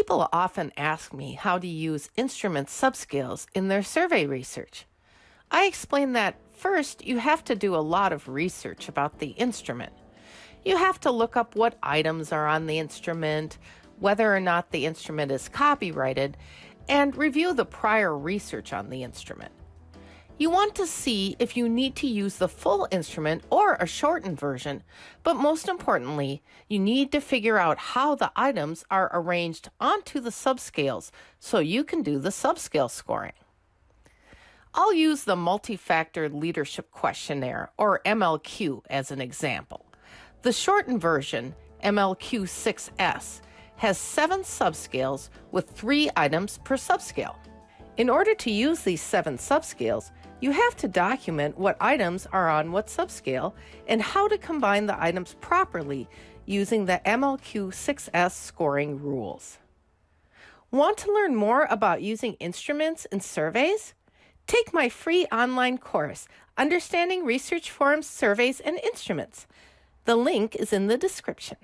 People often ask me how to use instrument subscales in their survey research. I explain that first, you have to do a lot of research about the instrument. You have to look up what items are on the instrument, whether or not the instrument is copyrighted, and review the prior research on the instrument. You want to see if you need to use the full instrument or a shortened version, but most importantly, you need to figure out how the items are arranged onto the subscales so you can do the subscale scoring. I'll use the Multi-Factor Leadership Questionnaire, or MLQ, as an example. The shortened version, MLQ 6S, has seven subscales with three items per subscale. In order to use these seven subscales, you have to document what items are on what subscale and how to combine the items properly using the MLQ 6S scoring rules. Want to learn more about using instruments and surveys? Take my free online course, Understanding Research Forums, Surveys, and Instruments. The link is in the description.